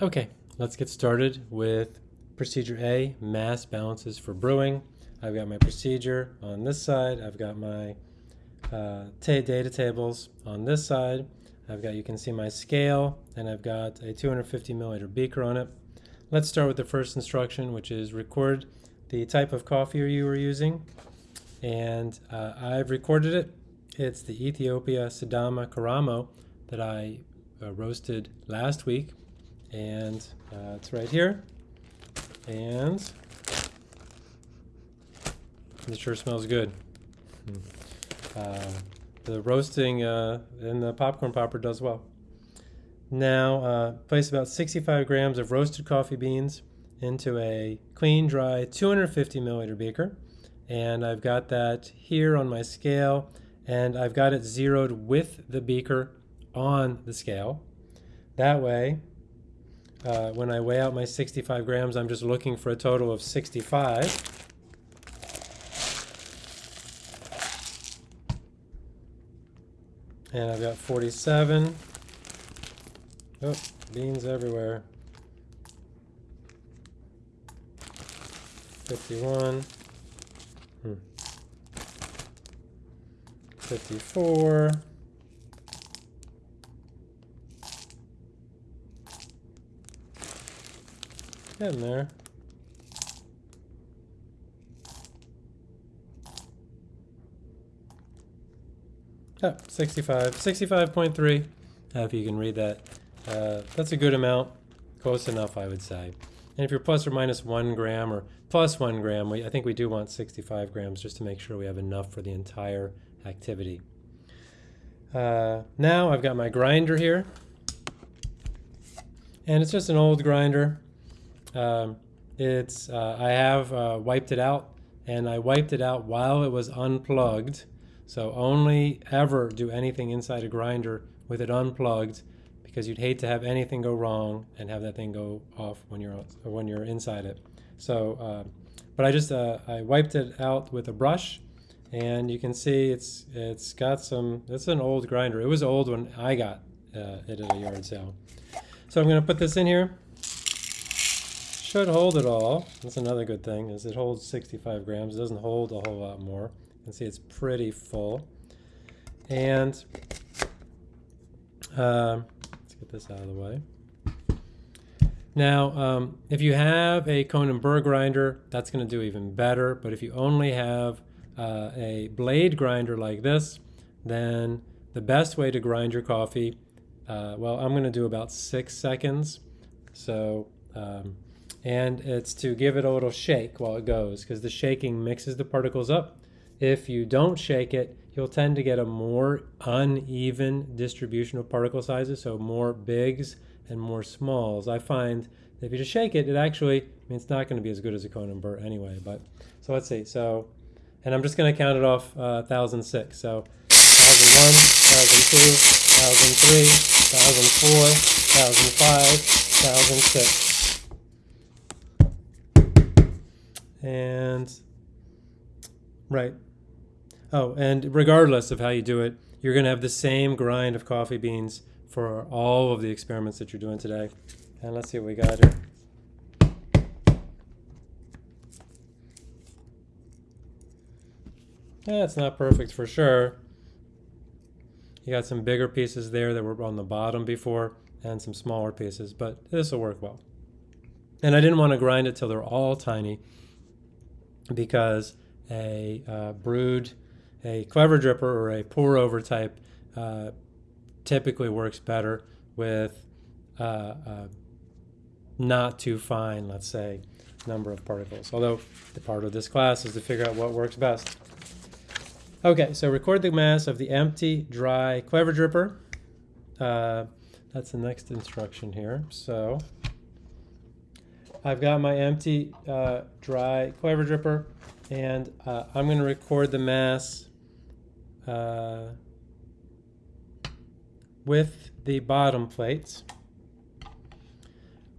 Okay, let's get started with procedure A, mass balances for brewing. I've got my procedure on this side. I've got my uh, data tables on this side. I've got, you can see my scale, and I've got a 250 milliliter beaker on it. Let's start with the first instruction, which is record the type of coffee you were using. And uh, I've recorded it. It's the Ethiopia Sidama Karamo that I uh, roasted last week and uh, it's right here. And it sure smells good. Hmm. uh, the roasting uh, in the popcorn popper does well. Now uh, place about 65 grams of roasted coffee beans into a clean dry 250 milliliter beaker. And I've got that here on my scale and I've got it zeroed with the beaker on the scale. That way uh, when I weigh out my 65 grams, I'm just looking for a total of 65. And I've got 47. Oh, beans everywhere. 51. Hmm. 54. Getting there. Oh, 65. 65.3, uh, if you can read that. Uh, that's a good amount. Close enough, I would say. And if you're plus or minus one gram or plus one gram, we, I think we do want 65 grams just to make sure we have enough for the entire activity. Uh, now I've got my grinder here. And it's just an old grinder. Um, it's uh, I have uh, wiped it out, and I wiped it out while it was unplugged. So only ever do anything inside a grinder with it unplugged, because you'd hate to have anything go wrong and have that thing go off when you're when you're inside it. So, uh, but I just uh, I wiped it out with a brush, and you can see it's it's got some. It's an old grinder. It was old when I got uh, it at a yard sale. So I'm going to put this in here should hold it all. That's another good thing, is it holds 65 grams. It doesn't hold a whole lot more. You can see it's pretty full. And uh, let's get this out of the way. Now, um, if you have a conical burr grinder, that's going to do even better. But if you only have uh, a blade grinder like this, then the best way to grind your coffee, uh, well, I'm going to do about six seconds. So um, and it's to give it a little shake while it goes because the shaking mixes the particles up. If you don't shake it, you'll tend to get a more uneven distribution of particle sizes, so more bigs and more smalls. I find that if you just shake it, it actually, I mean, it's not going to be as good as a conical burr anyway, but, so let's see, so, and I'm just going to count it off uh, 1006, so 1001, 1002, 1003, 1004, 1005, 1006. And, right. Oh, and regardless of how you do it, you're going to have the same grind of coffee beans for all of the experiments that you're doing today. And let's see what we got here. It's not perfect for sure. You got some bigger pieces there that were on the bottom before and some smaller pieces, but this will work well. And I didn't want to grind it till they're all tiny because a uh, brewed, a clever dripper or a pour over type uh, typically works better with uh, uh, not too fine, let's say, number of particles. Although the part of this class is to figure out what works best. Okay, so record the mass of the empty, dry clever dripper. Uh, that's the next instruction here. So I've got my empty uh, dry clever dripper and uh, I'm going to record the mass uh, with the bottom plates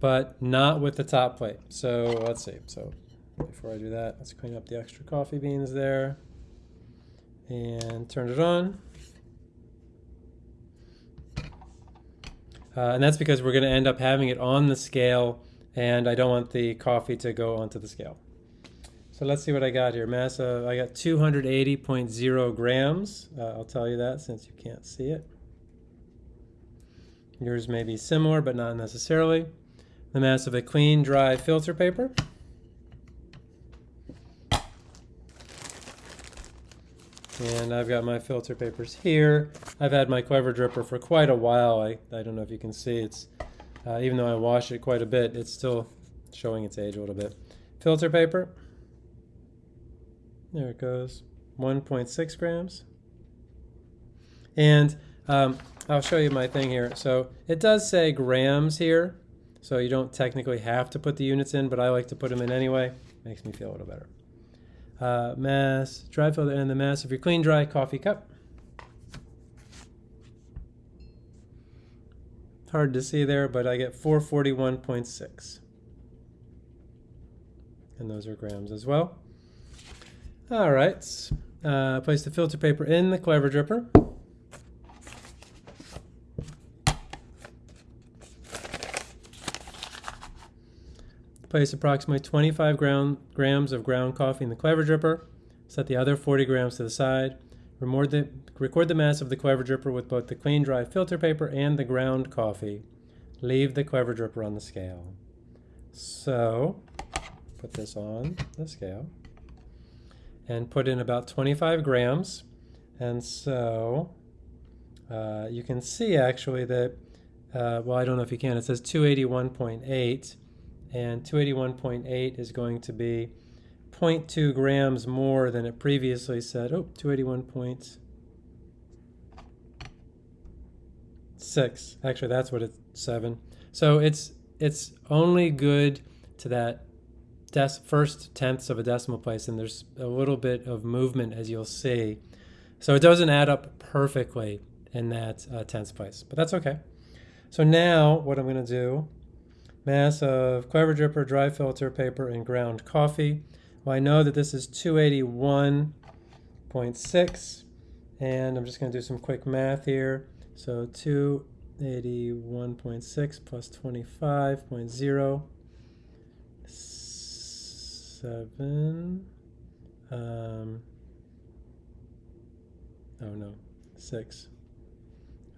but not with the top plate. So let's see. So before I do that, let's clean up the extra coffee beans there and turn it on. Uh, and that's because we're going to end up having it on the scale, and I don't want the coffee to go onto the scale. So let's see what I got here. Mass of, I got 280.0 grams. Uh, I'll tell you that since you can't see it. Yours may be similar, but not necessarily. The mass of a clean, dry filter paper. And I've got my filter papers here. I've had my Clever Dripper for quite a while. I, I don't know if you can see. It's uh, Even though I wash it quite a bit, it's still showing its age a little bit. Filter paper. There it goes. 1.6 grams. And um, I'll show you my thing here. So it does say grams here. So you don't technically have to put the units in, but I like to put them in anyway. Makes me feel a little better uh, mass, dry filter, and the mass of your clean dry coffee cup. Hard to see there, but I get 441.6. And those are grams as well. All right, uh, place the filter paper in the Clever Dripper. Place approximately 25 ground, grams of ground coffee in the Clever Dripper. Set the other 40 grams to the side. Record the, record the mass of the Clever Dripper with both the clean dry filter paper and the ground coffee. Leave the Clever Dripper on the scale. So, put this on the scale and put in about 25 grams. And so, uh, you can see actually that, uh, well, I don't know if you can, it says 281.8 and 281.8 is going to be 0.2 grams more than it previously said. Oh, 281.6. Actually, that's what it's 7. So it's it's only good to that first tenths of a decimal place, and there's a little bit of movement, as you'll see. So it doesn't add up perfectly in that uh, tenths place, but that's okay. So now what I'm going to do mass of Clever Dripper, dry filter paper, and ground coffee. Well, I know that this is 281.6, and I'm just going to do some quick math here. So 281.6 plus 25.0, 7, um, oh no, 6.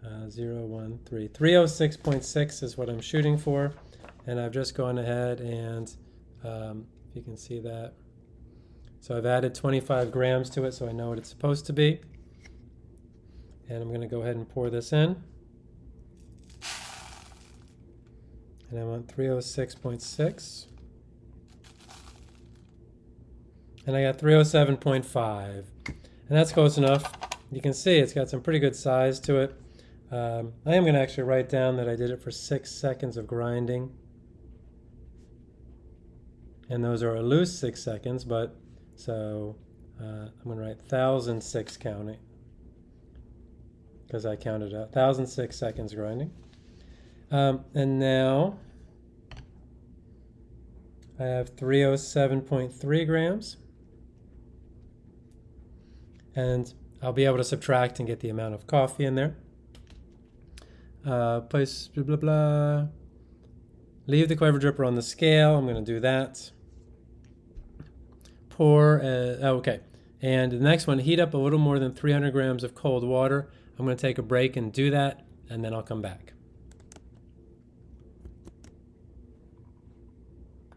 Uh, 0, 1, 3. 306.6 is what I'm shooting for and I've just gone ahead and um, you can see that so I've added 25 grams to it so I know what it's supposed to be. And I'm going to go ahead and pour this in. And I want 306.6 and I got 307.5 and that's close enough. You can see it's got some pretty good size to it. Um, I am going to actually write down that I did it for six seconds of grinding. And those are a loose six seconds, but so uh, I'm going to write 1006 counting because I counted out 1006 seconds grinding. Um, and now I have 307.3 grams. And I'll be able to subtract and get the amount of coffee in there. Uh, place blah blah blah. Leave the clever dripper on the scale. I'm going to do that pour, uh, oh, okay. And the next one, heat up a little more than 300 grams of cold water. I'm going to take a break and do that, and then I'll come back.